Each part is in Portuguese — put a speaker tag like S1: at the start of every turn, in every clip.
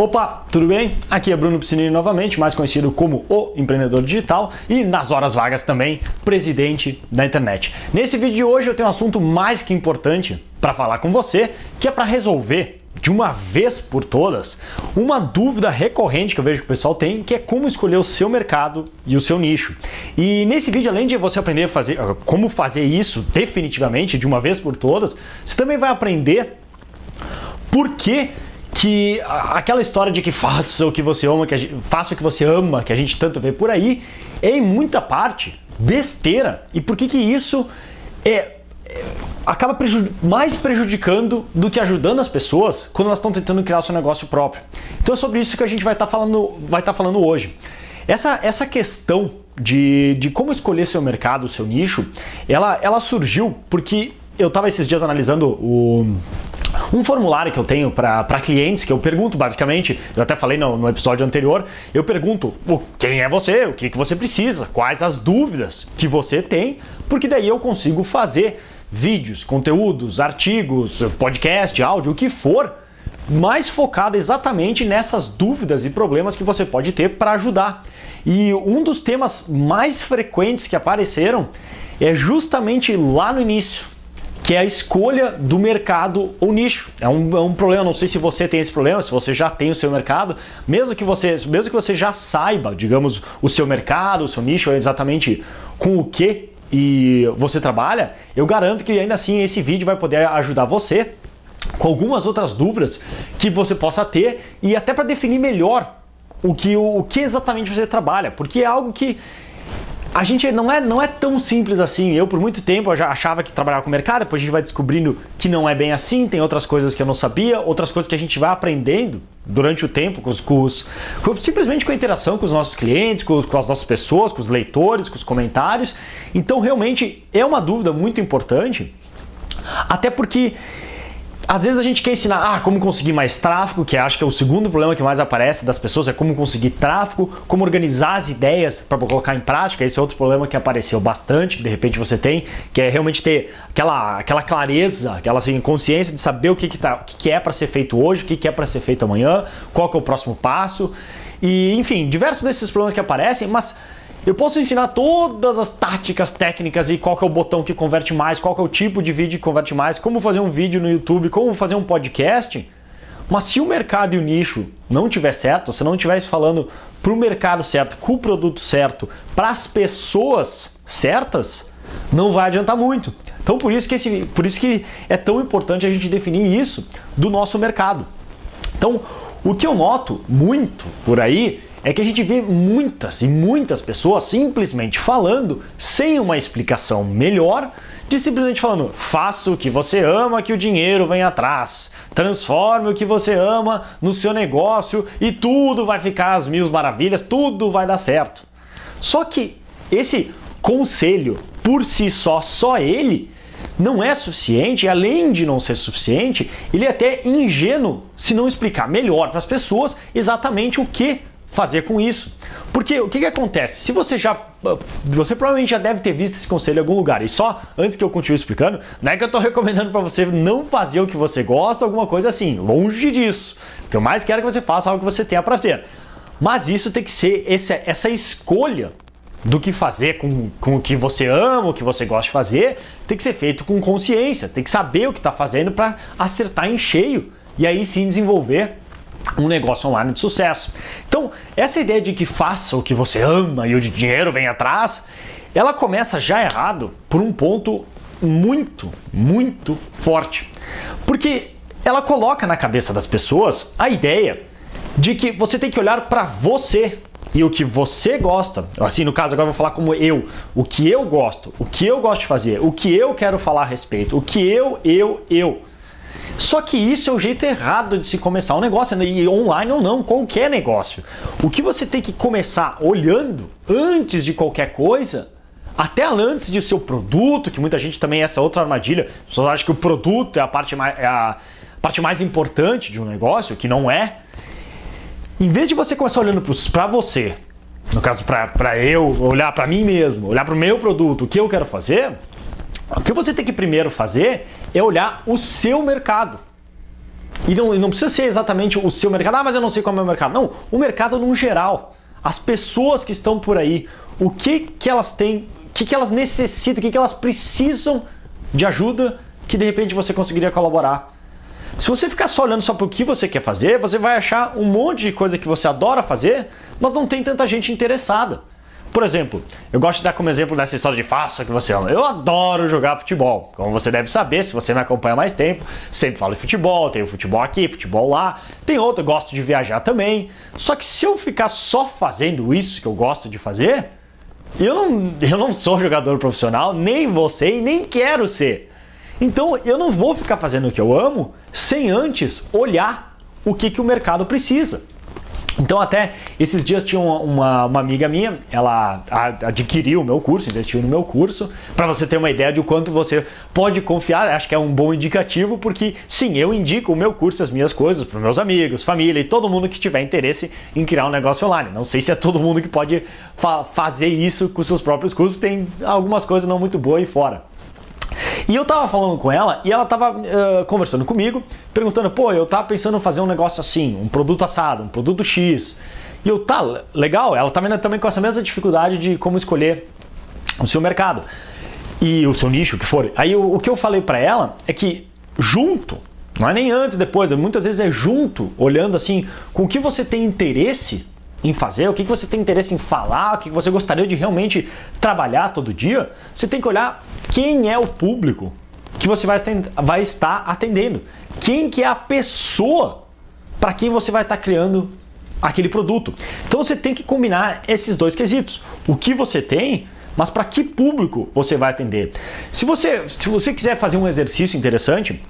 S1: Opa, tudo bem? Aqui é Bruno Piscinini novamente, mais conhecido como o empreendedor digital e nas horas vagas também presidente da internet. Nesse vídeo de hoje eu tenho um assunto mais que importante para falar com você, que é para resolver de uma vez por todas uma dúvida recorrente que eu vejo que o pessoal tem, que é como escolher o seu mercado e o seu nicho. E nesse vídeo, além de você aprender a fazer ah, como fazer isso definitivamente de uma vez por todas, você também vai aprender por que que aquela história de que faça o que você ama, que gente, faça o que você ama, que a gente tanto vê por aí, é em muita parte besteira. E por que que isso é, é acaba prejud mais prejudicando do que ajudando as pessoas quando elas estão tentando criar o seu negócio próprio? Então é sobre isso que a gente vai estar tá falando, vai estar tá falando hoje. Essa, essa questão de, de como escolher seu mercado, seu nicho, ela, ela surgiu porque eu estava esses dias analisando o um formulário que eu tenho para clientes, que eu pergunto basicamente, eu até falei no, no, episódio anterior, eu pergunto quem é você, o que, que você precisa, quais as dúvidas que você tem, porque daí eu consigo fazer vídeos, conteúdos, artigos, podcast, áudio, o que for, mais focado exatamente nessas dúvidas e problemas que você pode ter para ajudar. E um dos temas mais frequentes que apareceram é justamente lá no início, que é a escolha do mercado ou nicho. É um, é um, problema, não sei se você tem esse problema, se você já tem o seu mercado, mesmo que você, mesmo que você já saiba, digamos, o seu mercado, o seu nicho, exatamente com o que e você trabalha, eu garanto que ainda assim esse vídeo vai poder ajudar você com algumas outras dúvidas que você possa ter e até para definir melhor o que, o, o que exatamente você trabalha, porque é algo que a gente não é, não é tão simples assim. Eu, por muito tempo, já achava que trabalhava com mercado, depois a gente vai descobrindo que não é bem assim, tem outras coisas que eu não sabia, outras coisas que a gente vai aprendendo durante o tempo, com os, com os com, simplesmente com a interação com os nossos clientes, com, com as nossas pessoas, com os leitores, com os comentários. Então, realmente, é uma dúvida muito importante, até porque às vezes a gente quer ensinar ah, como conseguir mais tráfego, que acho que é o segundo problema que mais aparece das pessoas, é como conseguir tráfego, como organizar as ideias para colocar em prática. Esse é outro problema que apareceu bastante, que de repente você tem, que é realmente ter aquela, aquela clareza, aquela assim, consciência de saber o que, que, tá, o que, que é para ser feito hoje, o que, que é para ser feito amanhã, qual que é o próximo passo. E, enfim, diversos desses problemas que aparecem, mas eu posso ensinar todas as táticas técnicas e qual que é o botão que converte mais, qual que é o tipo de vídeo que converte mais, como fazer um vídeo no YouTube, como fazer um podcast. Mas se o mercado e o nicho não tiver certo, se não estiver falando para o mercado certo, com o produto certo, para as pessoas certas, não vai adiantar muito. Então por isso que esse, por isso que é tão importante a gente definir isso do nosso mercado. Então, o que eu noto muito por aí é que a gente vê muitas e muitas pessoas simplesmente falando sem uma explicação melhor, de simplesmente falando faça o que você ama que o dinheiro vem atrás, transforme o que você ama no seu negócio e tudo vai ficar às mil maravilhas, tudo vai dar certo. Só que esse conselho por si só, só ele, não é suficiente, além de não ser suficiente, ele é até ingênuo se não explicar melhor para as pessoas exatamente o que fazer com isso. Porque o que, que acontece? Se você já. Você provavelmente já deve ter visto esse conselho em algum lugar. E só antes que eu continue explicando, não é que eu estou recomendando para você não fazer o que você gosta, alguma coisa assim. Longe disso. O que eu mais quero é que você faça algo que você tenha prazer. Mas isso tem que ser esse, essa escolha do que fazer com, com o que você ama, o que você gosta de fazer, tem que ser feito com consciência, tem que saber o que está fazendo para acertar em cheio e aí sim desenvolver um negócio online de sucesso. Então, essa ideia de que faça o que você ama e o dinheiro vem atrás, ela começa já errado por um ponto muito, muito forte. Porque ela coloca na cabeça das pessoas a ideia de que você tem que olhar para você e o que você gosta. Assim, no caso, agora eu vou falar como eu. O que eu gosto, o que eu gosto de fazer, o que eu quero falar a respeito, o que eu, eu, eu. Só que isso é o jeito errado de se começar um negócio, né? e online ou não, qualquer negócio. O que você tem que começar olhando antes de qualquer coisa, até antes de seu produto, que muita gente também é essa outra armadilha, as pessoas acham que o produto é a parte mais, é a parte mais importante de um negócio, que não é. Em vez de você começar olhando para você, no caso para eu, olhar para mim mesmo, olhar para o meu produto, o que eu quero fazer, o que você tem que primeiro fazer é olhar o seu mercado. E não, não precisa ser exatamente o seu mercado, ah, mas eu não sei qual é o meu mercado. Não, o mercado no geral. As pessoas que estão por aí, o que, que elas têm, o que, que elas necessitam, o que, que elas precisam de ajuda que de repente você conseguiria colaborar. Se você ficar só olhando só para o que você quer fazer, você vai achar um monte de coisa que você adora fazer, mas não tem tanta gente interessada. Por exemplo, eu gosto de dar como exemplo dessa história de faça que você ama. Eu adoro jogar futebol. Como você deve saber, se você me acompanha mais tempo, sempre falo de futebol, tenho futebol aqui, futebol lá. Tem outro, eu gosto de viajar também. Só que se eu ficar só fazendo isso que eu gosto de fazer, eu não, eu não sou jogador profissional, nem ser e nem quero ser. Então eu não vou ficar fazendo o que eu amo sem antes olhar o que, que o mercado precisa. Então até esses dias tinha uma, uma, amiga minha, ela adquiriu o meu curso, investiu no meu curso, para você ter uma ideia de quanto você pode confiar, acho que é um bom indicativo, porque sim, eu indico o meu curso, as minhas coisas para meus amigos, família e todo mundo que tiver interesse em criar um negócio online. Não sei se é todo mundo que pode fa fazer isso com seus próprios cursos, tem algumas coisas não muito boas aí fora. E eu tava falando com ela e ela tava uh, conversando comigo, perguntando, pô, eu tava pensando em fazer um negócio assim, um produto assado, um produto X. E eu, tá, legal, ela tá vendo também com essa mesma dificuldade de como escolher o seu mercado e o seu nicho, o que for. Aí o, o que eu falei para ela é que junto, não é nem antes, depois, muitas vezes é junto, olhando assim, com o que você tem interesse, em fazer, o que você tem interesse em falar, o que você gostaria de realmente trabalhar todo dia, você tem que olhar quem é o público que você vai, vai estar atendendo. Quem que é a pessoa para quem você vai estar criando aquele produto. Então você tem que combinar esses dois quesitos. O que você tem, mas para que público você vai atender. Se você, se você quiser fazer um exercício interessante,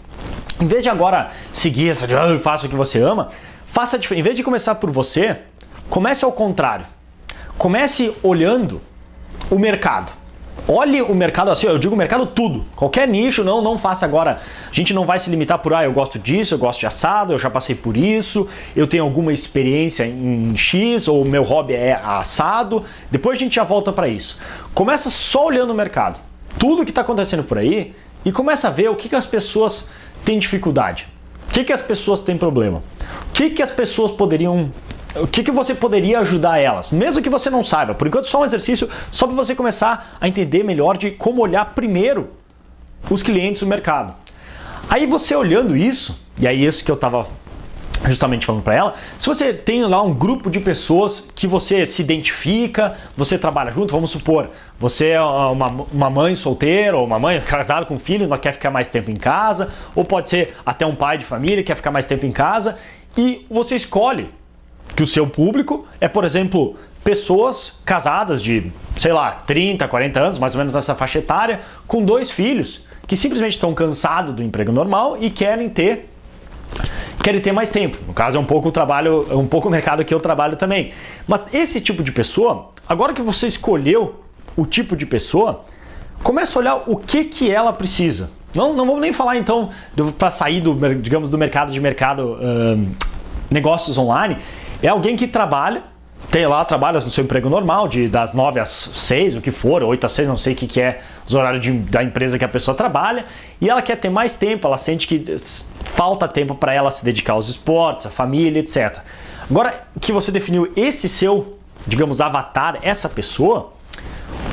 S1: em vez de agora seguir essa de ah, faça o que você ama, faça em vez de começar por você, Comece ao contrário. Comece olhando o mercado. Olhe o mercado assim, eu digo mercado tudo. Qualquer nicho, não, não faça agora. A gente não vai se limitar por, ah, eu gosto disso, eu gosto de assado, eu já passei por isso, eu tenho alguma experiência em X, ou meu hobby é assado. Depois a gente já volta para isso. Começa só olhando o mercado. Tudo que está acontecendo por aí e começa a ver o que, que as pessoas têm dificuldade. O que, que as pessoas têm problema. O que, que as pessoas poderiam o que, que você poderia ajudar elas, mesmo que você não saiba. Por enquanto, só um exercício, só para você começar a entender melhor de como olhar primeiro os clientes do mercado. Aí você olhando isso, e aí isso que eu estava justamente falando para ela, se você tem lá um grupo de pessoas que você se identifica, você trabalha junto, vamos supor, você é uma, uma mãe solteira ou uma mãe casada com filho, mas quer ficar mais tempo em casa, ou pode ser até um pai de família que quer ficar mais tempo em casa, e você escolhe que o seu público é, por exemplo, pessoas casadas de, sei lá, 30, 40 anos, mais ou menos nessa faixa etária, com dois filhos, que simplesmente estão cansados do emprego normal e querem ter querem ter mais tempo. No caso é um pouco o trabalho, é um pouco o mercado que eu trabalho também. Mas esse tipo de pessoa, agora que você escolheu o tipo de pessoa, começa a olhar o que que ela precisa. Não, não vamos nem falar então para sair do, digamos, do mercado de mercado negócios online. É alguém que trabalha, tem lá, trabalha no seu emprego normal, de das 9 às 6, o que for, 8 às 6, não sei o que, que é os horários de, da empresa que a pessoa trabalha, e ela quer ter mais tempo, ela sente que falta tempo para ela se dedicar aos esportes, à família, etc. Agora que você definiu esse seu, digamos, avatar, essa pessoa,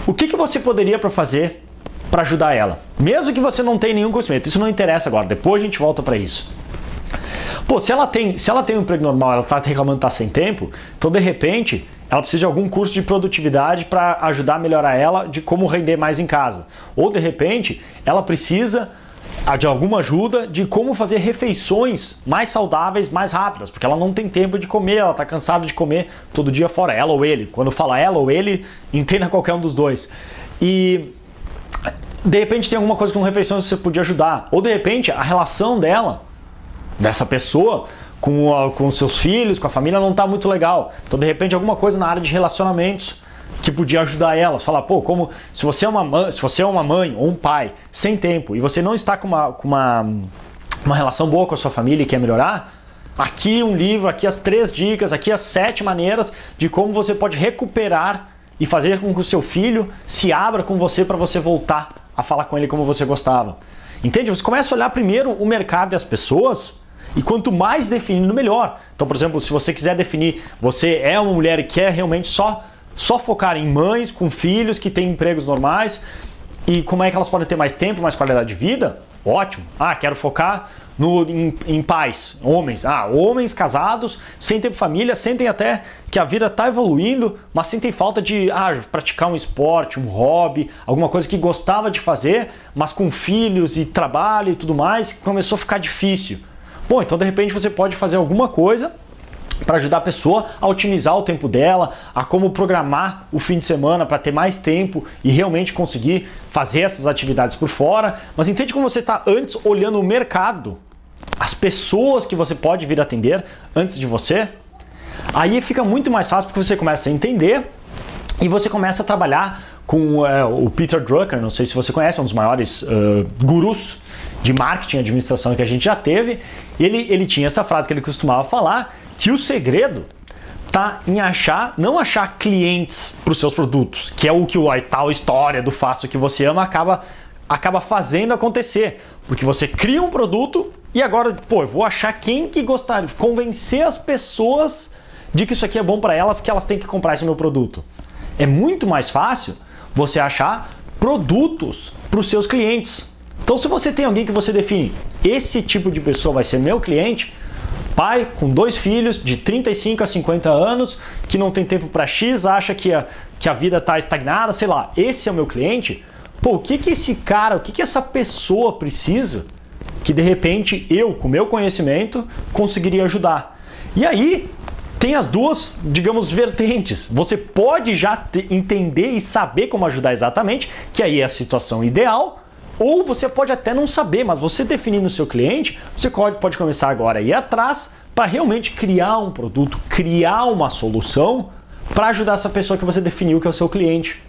S1: o que, que você poderia para fazer para ajudar ela? Mesmo que você não tenha nenhum conhecimento, isso não interessa agora, depois a gente volta para isso. Pô, se ela tem, se ela tem um emprego normal, ela tá reclamando que tá sem tempo, então de repente ela precisa de algum curso de produtividade para ajudar a melhorar ela de como render mais em casa. Ou de repente ela precisa ah, de alguma ajuda de como fazer refeições mais saudáveis, mais rápidas, porque ela não tem tempo de comer, ela está cansada de comer todo dia fora, ela ou ele. Quando fala ela ou ele, entenda qualquer um dos dois. E de repente tem alguma coisa com refeições que você podia ajudar. Ou de repente a relação dela dessa pessoa com, a, com seus filhos, com a família, não está muito legal. Então, de repente, alguma coisa na área de relacionamentos que podia ajudar elas. Falar, pô, como se você é uma mãe, se você é uma mãe ou um pai sem tempo e você não está com uma, com uma, uma relação boa com a sua família e quer melhorar, aqui um livro, aqui as três dicas, aqui as sete maneiras de como você pode recuperar e fazer com que o seu filho se abra com você para você voltar a falar com ele como você gostava. Entende? Você começa a olhar primeiro o mercado e as pessoas E quanto mais definido, melhor. Então, por exemplo, se você quiser definir, você é uma mulher e quer realmente só, só focar em mães com filhos que têm empregos normais e como é que elas podem ter mais tempo, mais qualidade de vida, ótimo. Ah, quero focar no, em, em pais, homens. Ah, homens casados, sem tempo família, sentem até que a vida está evoluindo, mas sentem falta de ah, praticar um esporte, um hobby, alguma coisa que gostava de fazer, mas com filhos e trabalho e tudo mais, começou a ficar difícil. Bom, então de repente você pode fazer alguma coisa para ajudar a pessoa a otimizar o tempo dela, a como programar o fim de semana para ter mais tempo e realmente conseguir fazer essas atividades por fora. Mas entende como você está antes olhando o mercado as pessoas que você pode vir atender antes de você, aí fica muito mais fácil porque você começa a entender e você começa a trabalhar com uh, o Peter Drucker, não sei se você conhece, é um dos maiores uh, gurus de marketing administração que a gente já teve. Ele, ele tinha essa frase que ele costumava falar, que o segredo tá em achar, não achar clientes para os seus produtos, que é o que a tal história do faço que você ama acaba acaba fazendo acontecer, porque você cria um produto e agora, pô, eu vou achar quem que gostaria, convencer as pessoas de que isso aqui é bom para elas, que elas têm que comprar esse meu produto. É muito mais fácil você achar produtos para os seus clientes. Então, se você tem alguém que você define, esse tipo de pessoa vai ser meu cliente, pai com dois filhos de 35 a 50 anos, que não tem tempo para X, acha que a, que a vida está estagnada, sei lá, esse é o meu cliente, pô, o que que esse cara, o que que essa pessoa precisa que de repente eu, com meu conhecimento, conseguiria ajudar. E aí tem as duas, digamos, vertentes. Você pode já entender e saber como ajudar exatamente, que aí é a situação ideal, ou você pode até não saber, mas você definindo o seu cliente, você pode, começar agora a ir atrás para realmente criar um produto, criar uma solução para ajudar essa pessoa que você definiu que é o seu cliente.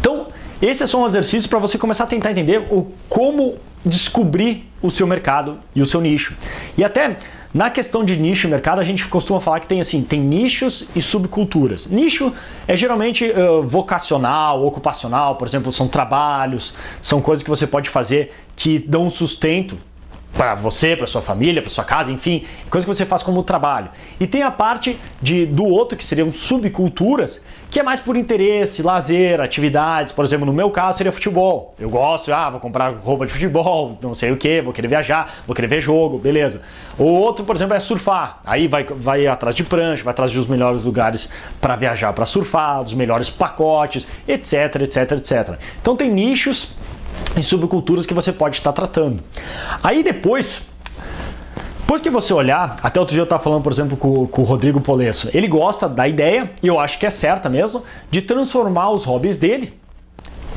S1: Então, esse é só um exercício para você começar a tentar entender o, como descobrir o seu mercado e o seu nicho. E até na questão de nicho e mercado, a gente costuma falar que tem assim, tem nichos e subculturas. Nicho é geralmente uh, vocacional, ocupacional, por exemplo, são trabalhos, são coisas que você pode fazer que dão sustento para você, para sua família, para sua casa, enfim, coisa que você faz como trabalho. E tem a parte de, do outro, que seriam subculturas, que é mais por interesse, lazer, atividades. Por exemplo, no meu caso seria futebol. Eu gosto, ah, vou comprar roupa de futebol, não sei o que, vou querer viajar, vou querer ver jogo, beleza. O outro, por exemplo, é surfar. Aí vai, vai atrás de prancha, vai atrás dos melhores lugares para viajar, para surfar, dos melhores pacotes, etc, etc, etc. Então tem nichos e subculturas que você pode estar tratando. Aí depois, depois que você olhar, até outro dia eu estava falando, por exemplo, com, com, o Rodrigo Polesso, ele gosta da ideia, e eu acho que é certa mesmo, de transformar os hobbies dele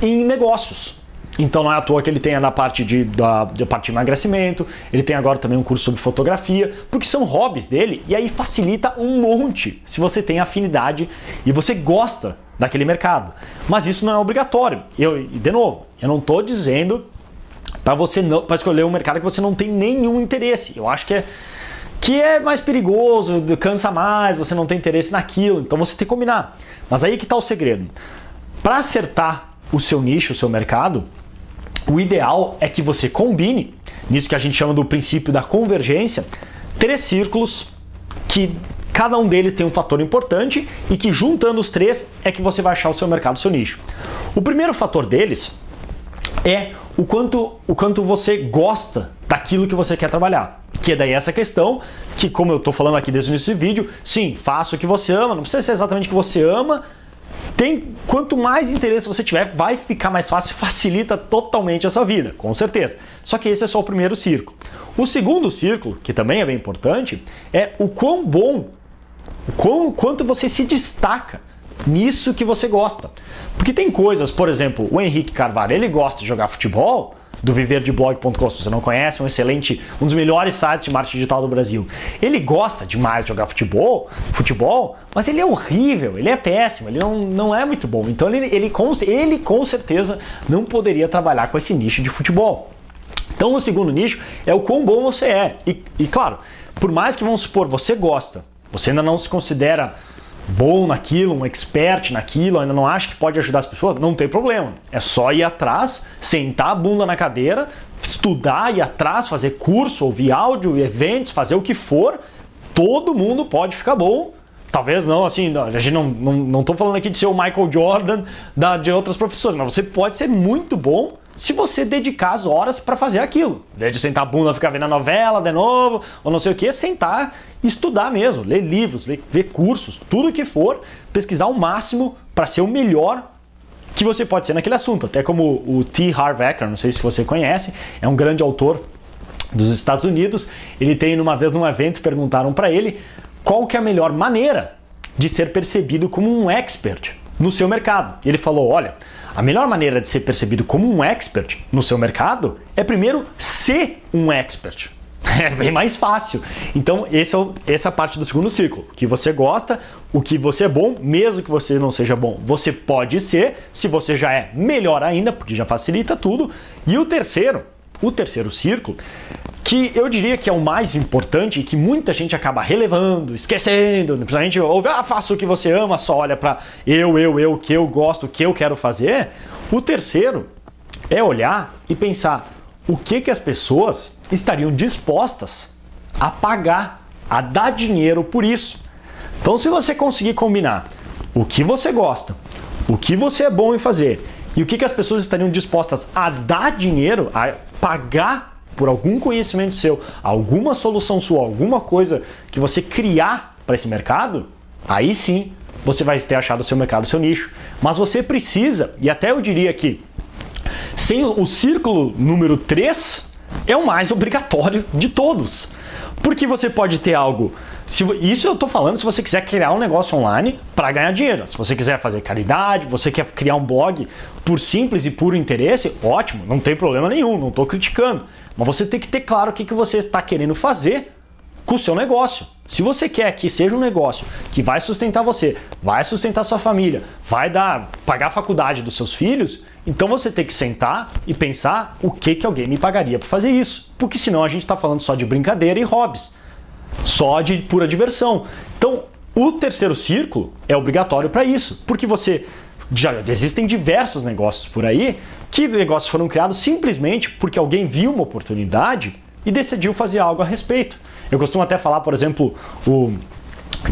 S1: em negócios. Então não é à toa que ele tem na parte de, da, parte de emagrecimento, ele tem agora também um curso sobre fotografia, porque são hobbies dele, e aí facilita um monte se você tem afinidade e você gosta daquele mercado. Mas isso não é obrigatório. Eu, de novo, eu não estou dizendo para você não para escolher um mercado que você não tem nenhum interesse. Eu acho que é que é mais perigoso, cansa mais, você não tem interesse naquilo, então você tem que combinar. Mas aí que está o segredo. Para acertar o seu nicho, o seu mercado, o ideal é que você combine, nisso que a gente chama do princípio da convergência, três círculos que cada um deles tem um fator importante e que juntando os três é que você vai achar o seu mercado, o seu nicho. O primeiro fator deles é o quanto, o quanto você gosta daquilo que você quer trabalhar. Que é daí essa questão, que como eu estou falando aqui desde o início do vídeo, sim, faça o que você ama, não precisa ser exatamente o que você ama, tem, quanto mais interesse você tiver, vai ficar mais fácil, facilita totalmente a sua vida, com certeza. Só que esse é só o primeiro círculo. O segundo círculo, que também é bem importante, é o quão bom, o quão, quanto você se destaca nisso que você gosta. Porque tem coisas, por exemplo, o Henrique Carvalho, ele gosta de jogar futebol, do viverdeblog.com, se você não conhece, um excelente, um dos melhores sites de marketing digital do Brasil. Ele gosta demais de jogar futebol, futebol, mas ele é horrível, ele é péssimo, ele não, não é muito bom. Então ele, ele, com, ele com certeza não poderia trabalhar com esse nicho de futebol. Então o segundo nicho é o quão bom você é. E, e claro, por mais que vamos supor, você gosta, você ainda não se considera bom naquilo, um expert naquilo, ainda não acha que pode ajudar as pessoas, não tem problema. É só ir atrás, sentar a bunda na cadeira, estudar, ir atrás, fazer curso, ouvir áudio, eventos, fazer o que for, todo mundo pode ficar bom. Talvez não, assim, a gente não, não, não falando aqui de ser o Michael Jordan da, de outras profissões, mas você pode ser muito bom se você dedicar as horas para fazer aquilo. De sentar a bunda, ficar vendo a novela de novo, ou não sei o que, sentar estudar mesmo, ler livros, ler, ver cursos, tudo que for, pesquisar o máximo para ser o melhor que você pode ser naquele assunto. Até como o T. Harv Eker, não sei se você conhece, é um grande autor dos Estados Unidos. Ele tem, uma vez num evento, perguntaram para ele qual que é a melhor maneira de ser percebido como um expert no seu mercado. Ele falou, olha, a melhor maneira de ser percebido como um expert no seu mercado é primeiro ser um expert. É bem mais fácil. Então, esse é o, essa é a parte do segundo ciclo. O que você gosta, o que você é bom, mesmo que você não seja bom, você pode ser. Se você já é, melhor ainda, porque já facilita tudo. E o terceiro, o terceiro círculo, que eu diria que é o mais importante e que muita gente acaba relevando, esquecendo, principalmente ouve, ah, faça o que você ama, só olha para eu, eu, eu, o que eu gosto, o que eu quero fazer. O terceiro é olhar e pensar o que, que as pessoas estariam dispostas a pagar, a dar dinheiro por isso. Então, se você conseguir combinar o que você gosta, o que você é bom em fazer e o que, que as pessoas estariam dispostas a dar dinheiro, a pagar por algum conhecimento seu, alguma solução sua, alguma coisa que você criar para esse mercado, aí sim você vai ter achado o seu mercado, o seu nicho. Mas você precisa, e até eu diria que sem o círculo número 3 é o mais obrigatório de todos. Porque você pode ter algo. Se, isso eu estou falando se você quiser criar um negócio online para ganhar dinheiro. Se você quiser fazer caridade, você quer criar um blog por simples e puro interesse, ótimo, não tem problema nenhum, não estou criticando. Mas você tem que ter claro o que, que você está querendo fazer com o seu negócio. Se você quer que seja um negócio que vai sustentar você, vai sustentar sua família, vai dar pagar a faculdade dos seus filhos, então você tem que sentar e pensar o que, que alguém me pagaria para fazer isso. Porque senão a gente está falando só de brincadeira e hobbies. Só de pura diversão. Então, o terceiro círculo é obrigatório para isso. Porque você já existem diversos negócios por aí que negócios foram criados simplesmente porque alguém viu uma oportunidade e decidiu fazer algo a respeito. Eu costumo até falar, por exemplo, o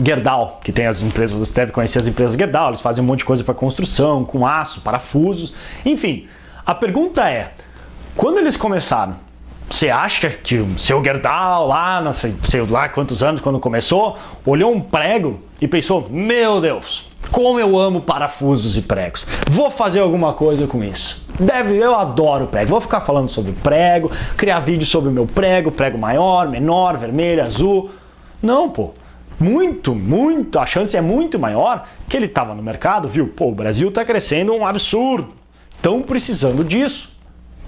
S1: Gerdau, que tem as empresas, você deve conhecer as empresas Gerdau, eles fazem um monte de coisa para construção, com aço, parafusos, enfim. A pergunta é, quando eles começaram, você acha que o seu Gerdau lá, não sei, sei lá quantos anos quando começou, olhou um prego e pensou, meu Deus, como eu amo parafusos e pregos, vou fazer alguma coisa com isso. Deve, eu adoro prego, vou ficar falando sobre prego, criar vídeo sobre o meu prego, prego maior, menor, vermelho, azul. Não, pô muito, muito, a chance é muito maior que ele estava no mercado, viu? Pô, o Brasil está crescendo um absurdo. Estão precisando disso.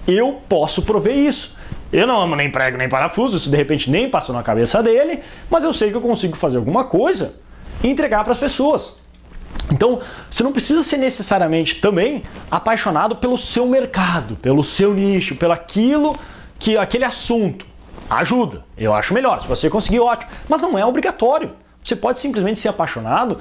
S1: Eu posso prover isso. Eu não amo nem prego nem parafuso, isso de repente nem passou na cabeça dele, mas eu sei que eu consigo fazer alguma coisa e entregar para as pessoas. Então, você não precisa ser necessariamente também apaixonado pelo seu mercado, pelo seu nicho, pelo aquilo que aquele assunto ajuda. Eu acho melhor. Se você conseguir, ótimo. Mas não é obrigatório. Você pode simplesmente ser apaixonado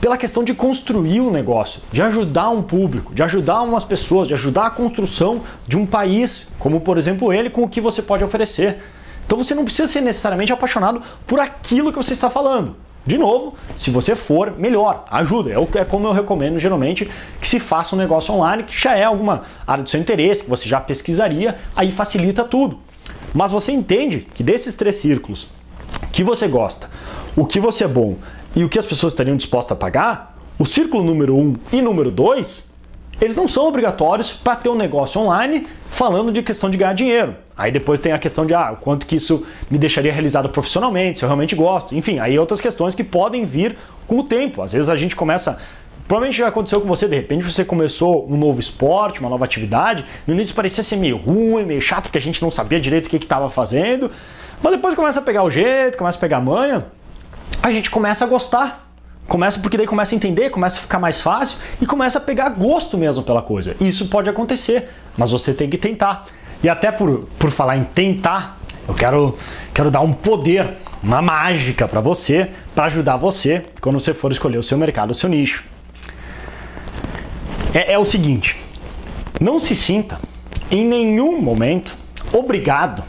S1: pela questão de construir um negócio, de ajudar um público, de ajudar umas pessoas, de ajudar a construção de um país, como por exemplo ele, com o que você pode oferecer. Então você não precisa ser necessariamente apaixonado por aquilo que você está falando. De novo, se você for, melhor, ajuda. É, é como eu recomendo geralmente que se faça um negócio online que já é alguma área do seu interesse, que você já pesquisaria, aí facilita tudo. Mas você entende que desses três círculos, que você gosta, o que você é bom e o que as pessoas estariam dispostas a pagar, o círculo número 1 um e número 2, eles não são obrigatórios para ter um negócio online falando de questão de ganhar dinheiro. Aí depois tem a questão de ah, quanto que isso me deixaria realizado profissionalmente, se eu realmente gosto. Enfim, aí outras questões que podem vir com o tempo. Às vezes a gente começa Provavelmente já aconteceu com você, de repente você começou um novo esporte, uma nova atividade, no início parecia ser meio ruim, meio chato, porque a gente não sabia direito o que estava fazendo, mas depois começa a pegar o jeito, começa a pegar a manha, a gente começa a gostar. Começa porque daí começa a entender, começa a ficar mais fácil e começa a pegar gosto mesmo pela coisa. Isso pode acontecer, mas você tem que tentar. E até por, por falar em tentar, eu quero, quero dar um poder, uma mágica para você, para ajudar você quando você for escolher o seu mercado, o seu nicho é, é o seguinte, não se sinta em nenhum momento obrigado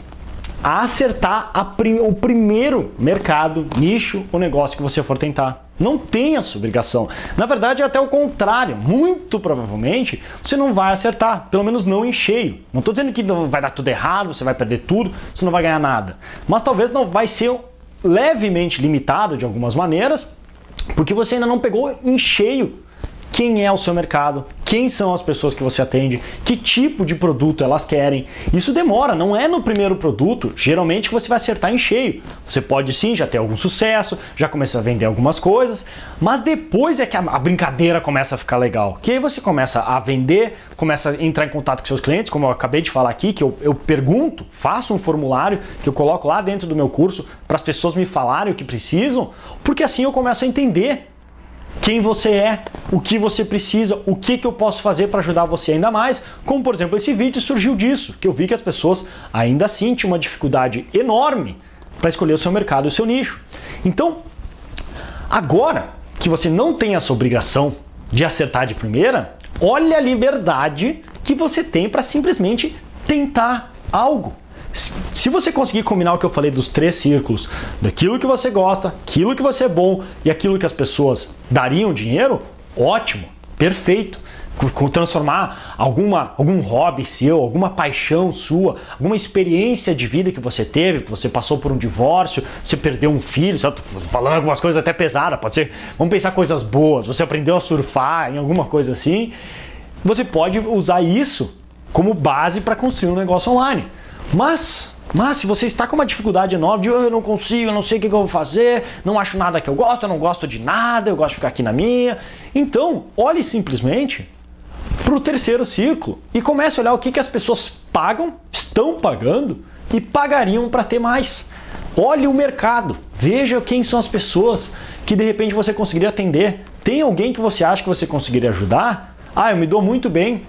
S1: a acertar a prim o primeiro mercado, nicho ou negócio que você for tentar. Não tem essa obrigação. Na verdade, é até o contrário. Muito provavelmente, você não vai acertar, pelo menos não em cheio. Não estou dizendo que vai dar tudo errado, você vai perder tudo, você não vai ganhar nada. Mas talvez não vai ser levemente limitado de algumas maneiras, porque você ainda não pegou em cheio quem é o seu mercado, quem são as pessoas que você atende, que tipo de produto elas querem. Isso demora, não é no primeiro produto, geralmente que você vai acertar em cheio. Você pode sim já ter algum sucesso, já começar a vender algumas coisas, mas depois é que a, brincadeira começa a ficar legal. Que aí você começa a vender, começa a entrar em contato com seus clientes, como eu acabei de falar aqui, que eu, eu pergunto, faço um formulário que eu coloco lá dentro do meu curso para as pessoas me falarem o que precisam, porque assim eu começo a entender quem você é, o que você precisa, o que, que eu posso fazer para ajudar você ainda mais, como por exemplo esse vídeo surgiu disso, que eu vi que as pessoas ainda assim tinham uma dificuldade enorme para escolher o seu mercado e o seu nicho. Então, agora que você não tem essa obrigação de acertar de primeira, olha a liberdade que você tem para simplesmente tentar algo. Se você conseguir combinar o que eu falei dos três círculos, daquilo que você gosta, aquilo que você é bom e aquilo que as pessoas dariam dinheiro, ótimo, perfeito. Transformar alguma, algum hobby seu, alguma paixão sua, alguma experiência de vida que você teve, que você passou por um divórcio, você perdeu um filho, falando algumas coisas até pesadas, pode ser, vamos pensar coisas boas, você aprendeu a surfar em alguma coisa assim, você pode usar isso como base para construir um negócio online. Mas, mas se você está com uma dificuldade enorme de oh, eu não consigo, eu não sei o que eu vou fazer, não acho nada que eu gosto, eu não gosto de nada, eu gosto de ficar aqui na minha. Então, olhe simplesmente para o terceiro círculo e comece a olhar o que, que as pessoas pagam, estão pagando e pagariam para ter mais. Olhe o mercado, veja quem são as pessoas que de repente você conseguiria atender. Tem alguém que você acha que você conseguiria ajudar? Ah, eu me dou muito bem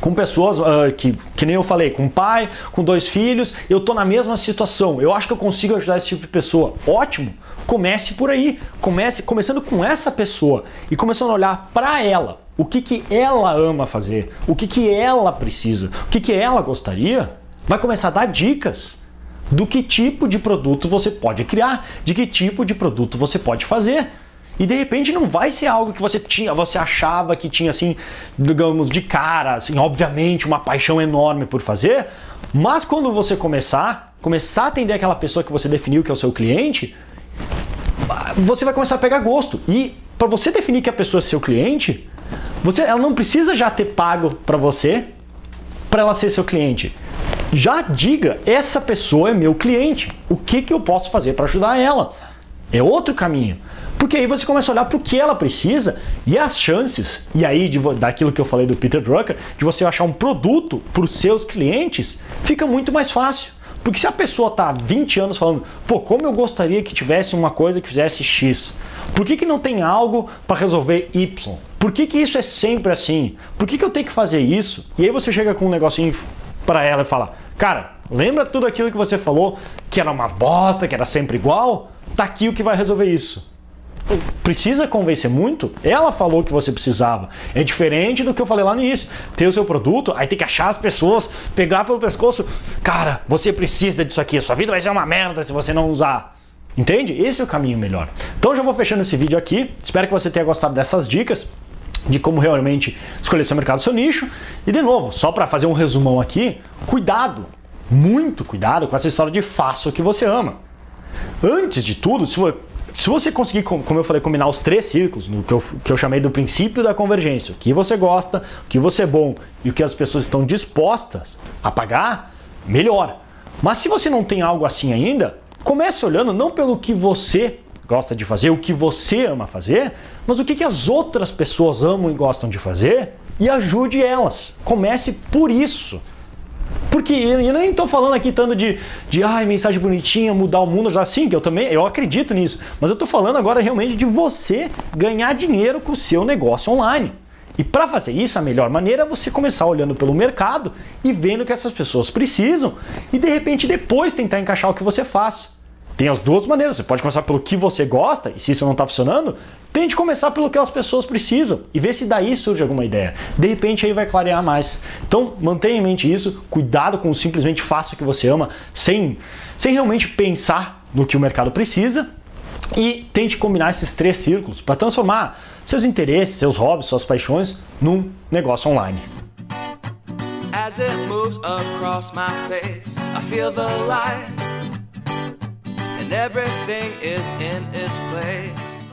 S1: com pessoas uh, que, que nem eu falei, com pai, com dois filhos, eu tô na mesma situação, eu acho que eu consigo ajudar esse tipo de pessoa. Ótimo! Comece por aí, comece começando com essa pessoa e começando a olhar para ela, o que, que ela ama fazer, o que, que ela precisa, o que, que ela gostaria, vai começar a dar dicas do que tipo de produto você pode criar, de que tipo de produto você pode fazer. E de repente não vai ser algo que você tinha, você achava que tinha assim, digamos, de cara, assim, obviamente uma paixão enorme por fazer, mas quando você começar, começar a atender aquela pessoa que você definiu que é o seu cliente, você vai começar a pegar gosto. E para você definir que a pessoa é seu cliente, você, ela não precisa já ter pago para você para ela ser seu cliente. Já diga, essa pessoa é meu cliente. O que, que eu posso fazer para ajudar ela? É outro caminho. Porque aí você começa a olhar para o que ela precisa e as chances, e aí de, daquilo que eu falei do Peter Drucker, de você achar um produto para os seus clientes, fica muito mais fácil. Porque se a pessoa está há 20 anos falando, pô, como eu gostaria que tivesse uma coisa que fizesse X, por que, que não tem algo para resolver Y? Por que, que isso é sempre assim? Por que, que eu tenho que fazer isso? E aí você chega com um negocinho para ela e fala, cara, lembra tudo aquilo que você falou que era uma bosta, que era sempre igual? Tá aqui o que vai resolver isso precisa convencer muito? Ela falou que você precisava. É diferente do que eu falei lá no início. Ter o seu produto, aí tem que achar as pessoas, pegar pelo pescoço. Cara, você precisa disso aqui. Sua vida vai ser uma merda se você não usar. Entende? Esse é o caminho melhor. Então já vou fechando esse vídeo aqui. Espero que você tenha gostado dessas dicas de como realmente escolher seu mercado, seu nicho. E de novo, só para fazer um resumão aqui, cuidado, muito cuidado com essa história de faça o que você ama. Antes de tudo, se se você conseguir, como eu falei, combinar os três círculos, no que eu, que eu chamei do princípio da convergência, o que você gosta, o que você é bom e o que as pessoas estão dispostas a pagar, melhor. Mas se você não tem algo assim ainda, comece olhando não pelo que você gosta de fazer, o que você ama fazer, mas o que, que as outras pessoas amam e gostam de fazer e ajude elas. Comece por isso. Porque eu nem estou falando aqui tanto de, de ai, mensagem bonitinha, mudar o mundo, já sim, que eu também eu acredito nisso. Mas eu estou falando agora realmente de você ganhar dinheiro com o seu negócio online. E para fazer isso, a melhor maneira é você começar olhando pelo mercado e vendo o que essas pessoas precisam e de repente depois tentar encaixar o que você faz. Tem as duas maneiras. Você pode começar pelo que você gosta, e se isso não está funcionando, tente começar pelo que as pessoas precisam e ver se daí surge alguma ideia. De repente aí vai clarear mais. Então mantenha em mente isso, cuidado com simplesmente faça o que você ama, sem, sem realmente pensar no que o mercado precisa e tente combinar esses três círculos para transformar seus interesses, seus hobbies, suas paixões num negócio online. As it moves across my face, I feel the light, and everything is in its place.